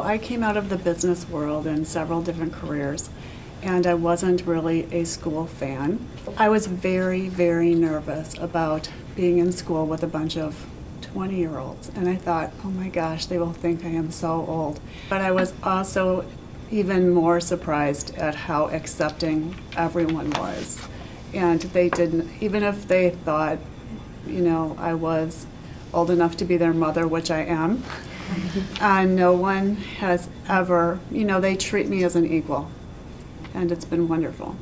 I came out of the business world in several different careers, and I wasn't really a school fan. I was very, very nervous about being in school with a bunch of 20 year olds, and I thought, oh my gosh, they will think I am so old. But I was also even more surprised at how accepting everyone was. And they didn't, even if they thought, you know, I was old enough to be their mother, which I am, uh, no one has ever, you know, they treat me as an equal, and it's been wonderful.